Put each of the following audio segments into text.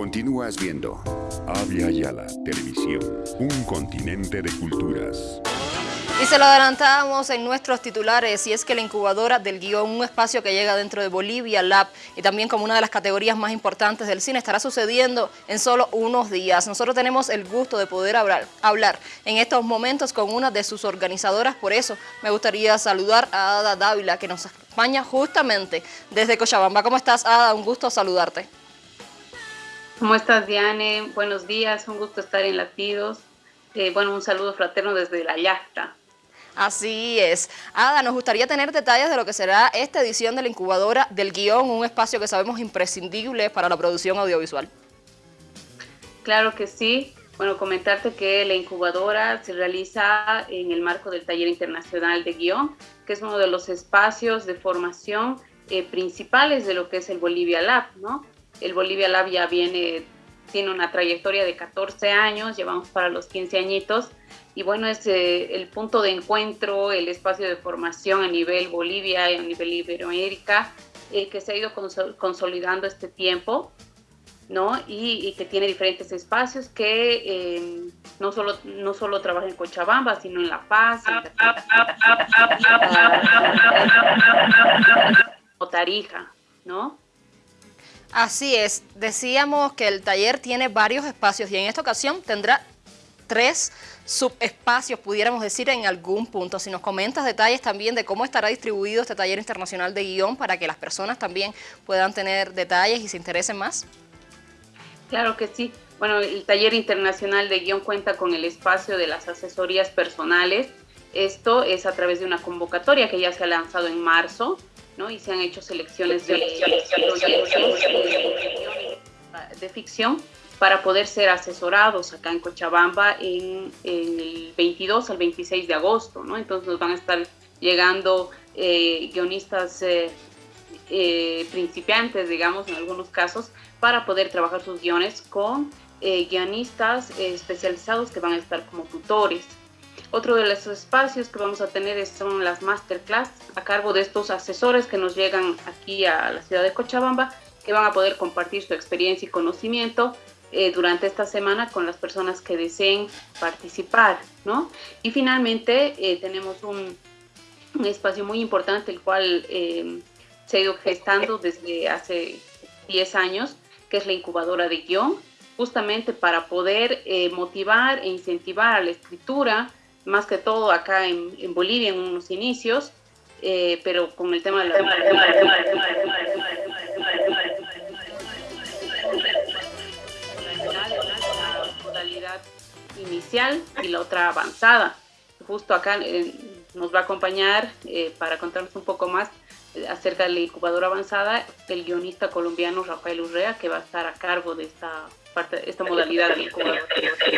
Continúas viendo Avia Yala Televisión, un continente de culturas. Y se lo adelantábamos en nuestros titulares y es que la incubadora del guion, un espacio que llega dentro de Bolivia Lab y también como una de las categorías más importantes del cine, estará sucediendo en solo unos días. Nosotros tenemos el gusto de poder hablar, hablar en estos momentos con una de sus organizadoras, por eso me gustaría saludar a Ada Dávila que nos acompaña justamente desde Cochabamba. ¿Cómo estás Ada? Un gusto saludarte. ¿Cómo estás Diane? Buenos días, un gusto estar en Latidos. Eh, bueno, un saludo fraterno desde la yacta. Así es. Ada, nos gustaría tener detalles de lo que será esta edición de la incubadora del guion, un espacio que sabemos imprescindible para la producción audiovisual. Claro que sí. Bueno, comentarte que la incubadora se realiza en el marco del Taller Internacional de Guión, que es uno de los espacios de formación eh, principales de lo que es el Bolivia Lab, ¿no? El Bolivia Lab ya viene, tiene una trayectoria de 14 años, llevamos para los 15 añitos, y bueno, es eh, el punto de encuentro, el espacio de formación a nivel Bolivia y a nivel Iberoamérica, eh, que se ha ido consolidando este tiempo, ¿no? Y, que tiene diferentes espacios que eh, no, solo, no solo trabaja en Cochabamba, sino en La Paz, en Tarija, ¿no? Así es, decíamos que el taller tiene varios espacios y en esta ocasión tendrá tres subespacios, pudiéramos decir, en algún punto. Si nos comentas detalles también de cómo estará distribuido este taller internacional de guion para que las personas también puedan tener detalles y se interesen más. Claro que sí. Bueno, el taller internacional de guion cuenta con el espacio de las asesorías personales. Esto es a través de una convocatoria que ya se ha lanzado en marzo, ¿no? Y se han hecho selecciones de, de ficción para poder ser asesorados acá en Cochabamba en, el 22 al 26 de agosto, ¿no? Entonces nos van a estar llegando eh, guionistas eh, eh, principiantes, digamos, en algunos casos, para poder trabajar sus guiones con guionistas especializados que van a estar como tutores. Otro de los espacios que vamos a tener son las masterclass a cargo de estos asesores que nos llegan aquí a la ciudad de Cochabamba, que van a poder compartir su experiencia y conocimiento eh, durante esta semana con las personas que deseen participar, ¿no? Y finalmente eh, tenemos un, un, espacio muy importante, el cual eh, se ha ido gestando desde hace 10 años, que es la incubadora de guion, justamente para poder motivar e incentivar a la escritura, más que todo acá en, Bolivia en unos inicios, pero con el tema de la inicial y la otra avanzada. Justo acá eh, nos va a acompañar eh, para contarnos un poco más eh, acerca de la incubadora avanzada el guionista colombiano Rafael Urrea, que va a estar a cargo de esta parte, esta modalidad de.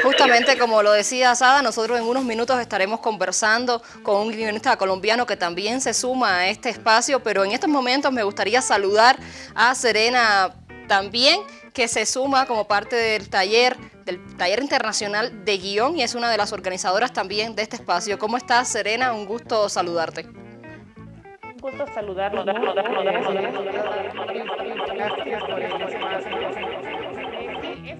Justamente como lo decía Sada, nosotros en unos minutos estaremos conversando con un guionista colombiano que también se suma a este espacio, pero en estos momentos me gustaría saludar a Serena también, que se suma como parte del taller del Taller Internacional de Guión y es una de las organizadoras también de este espacio. ¿Cómo estás, Serena? Un gusto saludarte. Un gusto saludarlo.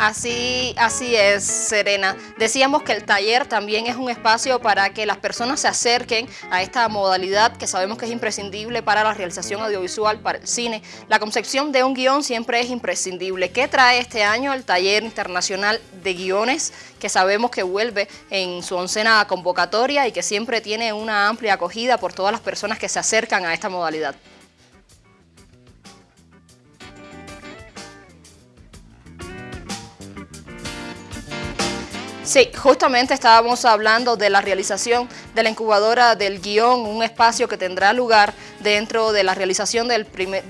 Así, así es, Serena. Decíamos que el taller también es un espacio para que las personas se acerquen a esta modalidad que sabemos que es imprescindible para la realización audiovisual, para el cine. La concepción de un guion siempre es imprescindible. ¿Qué trae este año el taller internacional de guiones que sabemos que vuelve en su oncena convocatoria y que siempre tiene una amplia acogida por todas las personas que se acercan a esta modalidad? Sí, justamente estábamos hablando de la realización de la incubadora del guion, un espacio que tendrá lugar dentro de la realización del, primer,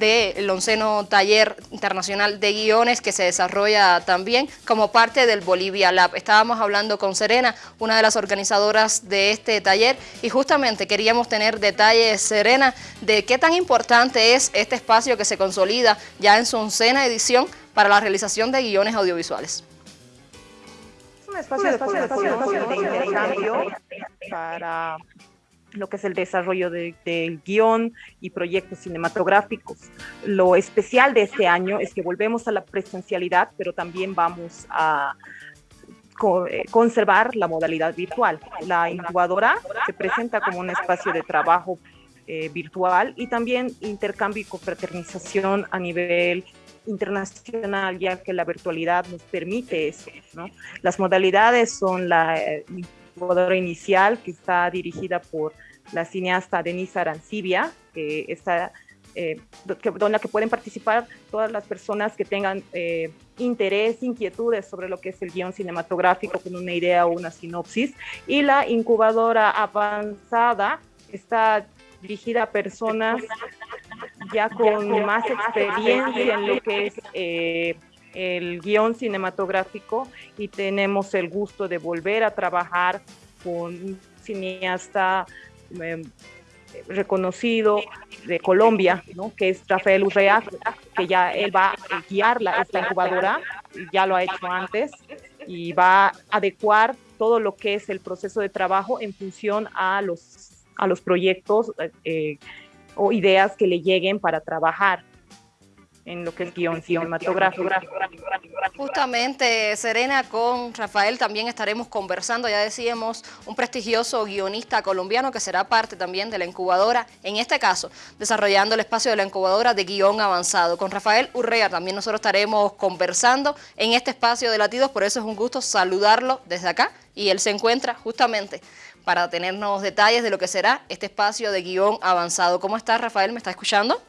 onceno taller internacional de guiones que se desarrolla también como parte del Bolivia Lab. Estábamos hablando con Serena, una de las organizadoras de este taller, y justamente queríamos tener detalles, Serena, de qué tan importante es este espacio que se consolida ya en su oncena edición para la realización de guiones audiovisuales un espacio, de, de intercambio para lo que es el desarrollo del de guion y proyectos cinematográficos. Lo especial de este año es que volvemos a la presencialidad, pero también vamos a eh, conservar la modalidad virtual. La incubadora se presenta como un espacio de trabajo eh, virtual y también intercambio y confraternización a nivel internacional, ya que la virtualidad nos permite eso. ¿no? Las modalidades son la eh, incubadora inicial, que está dirigida por la cineasta Denise Arancibia, que está, eh, que, donde que pueden participar todas las personas que tengan eh, interés, inquietudes sobre lo que es el guion cinematográfico con una idea o una sinopsis. Y la incubadora avanzada está dirigida a personas ya con más experiencia en lo que es eh, el guion cinematográfico y tenemos el gusto de volver a trabajar con un cineasta em, reconocido de Colombia, ¿no? que es Rafael Urrea, que ya él va a guiar la, esta incubadora, ya lo ha hecho antes, y va a adecuar todo lo que es el proceso de trabajo en función a los, a los proyectos eh, o ideas que le lleguen para trabajar en lo que es guion cinematográfico. Justamente, Serena, con Rafael también estaremos conversando, ya decíamos, un prestigioso guionista colombiano que será parte también de la incubadora, en este caso, desarrollando el espacio de la incubadora de guion avanzado. Con Rafael Urrea también nosotros estaremos conversando en este espacio de latidos, por eso es un gusto saludarlo desde acá y él se encuentra justamente para tenernos detalles de lo que será este espacio de guion avanzado. ¿Cómo está Rafael? ¿Me está escuchando?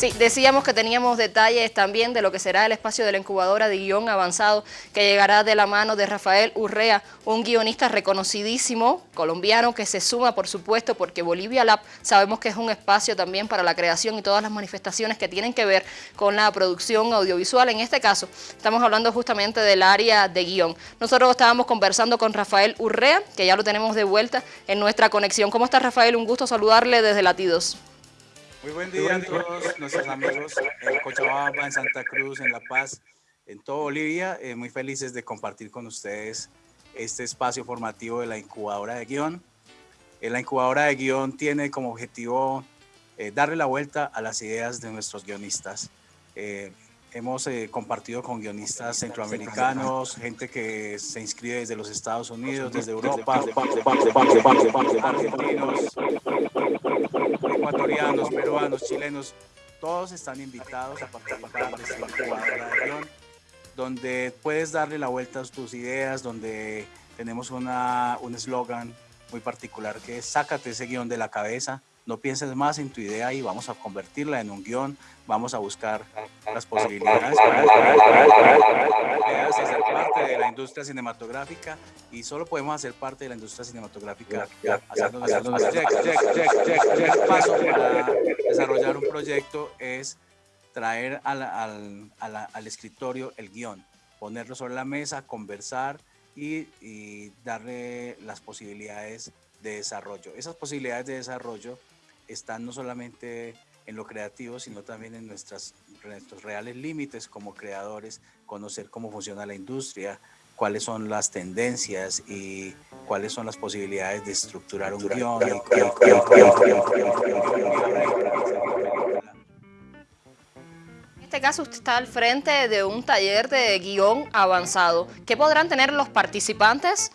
Sí, decíamos que teníamos detalles también de lo que será el espacio de la incubadora de guion avanzado que llegará de la mano de Rafael Urrea, un guionista reconocidísimo, colombiano, que se suma, por supuesto, porque Bolivia Lab sabemos que es un espacio también para la creación y todas las manifestaciones que tienen que ver con la producción audiovisual. En este caso, estamos hablando justamente del área de guion. Nosotros estábamos conversando con Rafael Urrea, que ya lo tenemos de vuelta en nuestra conexión. ¿Cómo está Rafael? Un gusto saludarle desde Latidos. Muy buen día a todos nuestros amigos en Cochabamba, en Santa Cruz, en La Paz, en toda Bolivia. Eh, muy felices de compartir con ustedes este espacio formativo de la incubadora de guion. Eh, la incubadora de guion tiene como objetivo eh, darle la vuelta a las ideas de nuestros guionistas. hemos compartido con guionistas centroamericanos, gente que se inscribe desde los Estados Unidos, desde Europa, argentinos, ecuatorianos, peruanos, chilenos, todos están invitados a participar de esta incubadora de guion, donde puedes darle la vuelta a tus ideas, donde tenemos una, un eslogan muy particular que es sácate ese guion de la cabeza, no pienses más en tu idea y vamos a convertirla en un guion, vamos a buscar las posibilidades para ser parte de la industria cinematográfica y solo podemos hacer parte de la industria cinematográfica paso para desarrollar un proyecto es traer al, al, al, escritorio el guion, ponerlo sobre la mesa, conversar y, y darle las posibilidades de desarrollo. Esas posibilidades de desarrollo están no solamente en lo creativo, sino también en nuestras, nuestros reales límites como creadores, conocer cómo funciona la industria, cuáles son las tendencias y cuáles son las posibilidades de estructurar un guion. En este caso usted está al frente de un taller de guion avanzado. ¿Qué podrán tener los participantes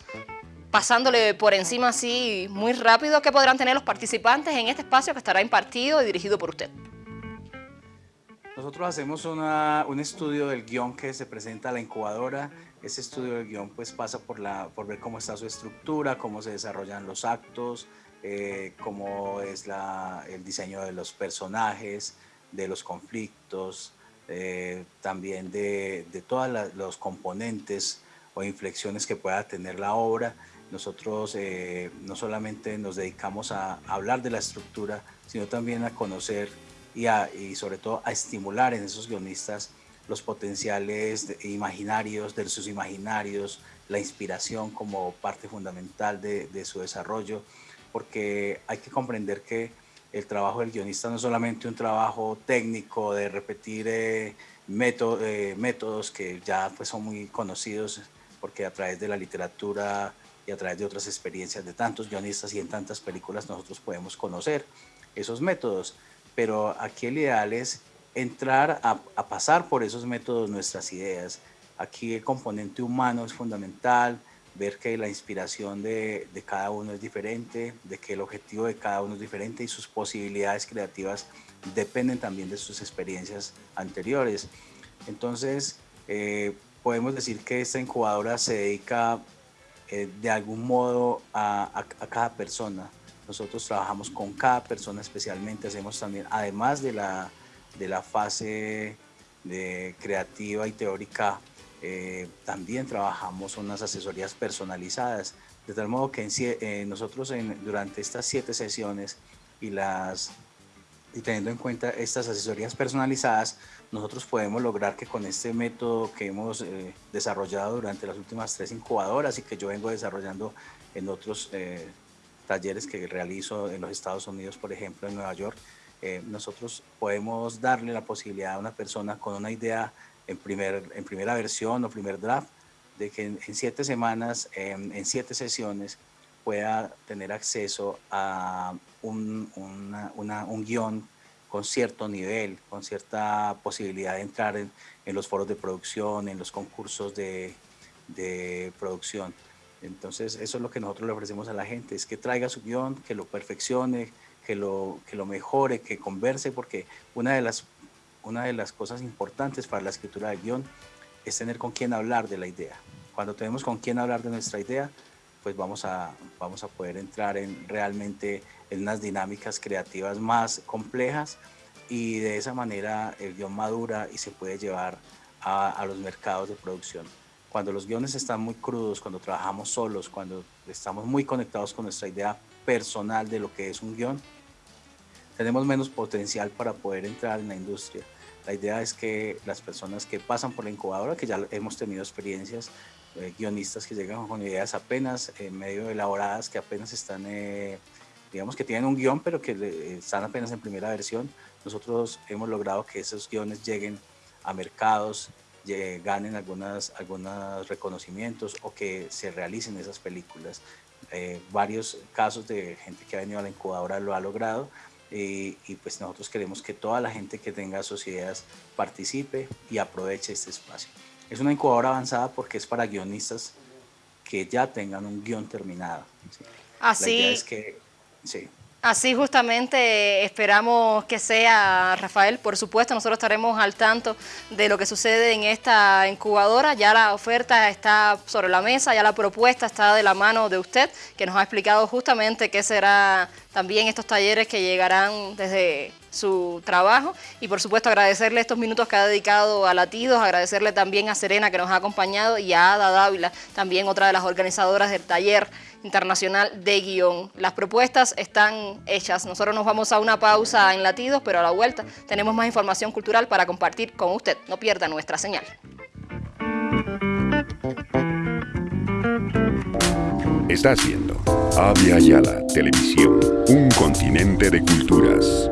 pasándole por encima así muy rápido, ¿qué podrán tener los participantes en este espacio que estará impartido y dirigido por usted? Nosotros hacemos un estudio del guion que se presenta a la incubadora. Ese estudio del guion pues pasa por, la, por ver cómo está su estructura, cómo se desarrollan los actos, eh, cómo es el diseño de los personajes, de los conflictos, eh, también de, de todos los componentes o inflexiones que pueda tener la obra nosotros eh, no solamente nos dedicamos a, hablar de la estructura, sino también a conocer y, y, sobre todo a estimular en esos guionistas los potenciales imaginarios, de sus imaginarios, la inspiración como parte fundamental de, de, su desarrollo, porque hay que comprender que el trabajo del guionista no es solamente un trabajo técnico de repetir eh, eh, métodos que ya pues, son muy conocidos porque a través de la literatura y a través de otras experiencias de tantos guionistas y en tantas películas nosotros podemos conocer esos métodos. Pero aquí el ideal es entrar a, pasar por esos métodos nuestras ideas. Aquí el componente humano es fundamental, ver que la inspiración de, de, cada uno es diferente, de que el objetivo de cada uno es diferente y sus posibilidades creativas dependen también de sus experiencias anteriores. Entonces, eh, podemos decir que esta incubadora se dedica eh, de algún modo a, a, cada persona. Nosotros trabajamos con cada persona especialmente, hacemos también, además de la, de la fase de creativa y teórica, eh, también trabajamos unas asesorías personalizadas, de tal modo que eh, nosotros durante estas siete sesiones y, las, y teniendo en cuenta estas asesorías personalizadas, nosotros podemos lograr que con este método que hemos eh, desarrollado durante las últimas tres incubadoras y que yo vengo desarrollando en otros talleres que realizo en los Estados Unidos, por ejemplo, en Nueva York, nosotros podemos darle la posibilidad a una persona con una idea en, primer, en primera versión o primer draft, de que en, siete semanas, en, siete sesiones, pueda tener acceso a un, un guion con cierto nivel, con cierta posibilidad de entrar en, los foros de producción, en los concursos de, de, producción. Entonces, eso es lo que nosotros le ofrecemos a la gente, es que traiga su guion, que lo perfeccione, que lo, que lo mejore, que converse, porque una de las una de las cosas importantes para la escritura del guion es tener con quién hablar de la idea. Cuando tenemos con quién hablar de nuestra idea, pues vamos a, vamos a poder entrar en realmente en unas dinámicas creativas más complejas y de esa manera el guion madura y se puede llevar a, a los mercados de producción. Cuando los guiones están muy crudos, cuando trabajamos solos, cuando estamos muy conectados con nuestra idea personal de lo que es un guion, tenemos menos potencial para poder entrar en la industria. La idea es que las personas que pasan por la incubadora, que ya hemos tenido experiencias, eh, guionistas que llegan con ideas apenas eh, medio elaboradas, que apenas están, eh, digamos que tienen un guion, pero que están apenas en primera versión, nosotros hemos logrado que esos guiones lleguen a mercados, ganen algunas, algunos reconocimientos o que se realicen esas películas. varios casos de gente que ha venido a la incubadora lo ha logrado y, pues nosotros queremos que toda la gente que tenga sus ideas participe y aproveche este espacio. Es una incubadora avanzada porque es para guionistas que ya tengan un guion terminado. Así. La es que, sí. Así justamente esperamos que sea, Rafael. Por supuesto, nosotros estaremos al tanto de lo que sucede en esta incubadora. Ya la oferta está sobre la mesa, ya la propuesta está de la mano de usted, que nos ha explicado justamente qué será también estos talleres que llegarán desde su trabajo y por supuesto agradecerle estos minutos que ha dedicado a Latidos, agradecerle también a Serena que nos ha acompañado y a Ada Dávila, también otra de las organizadoras del taller internacional de guion. Las propuestas están hechas. Nosotros nos vamos a una pausa en latidos, pero a la vuelta tenemos más información cultural para compartir con usted. No pierda nuestra señal. Está haciendo Avia Yala Televisión, un continente de culturas.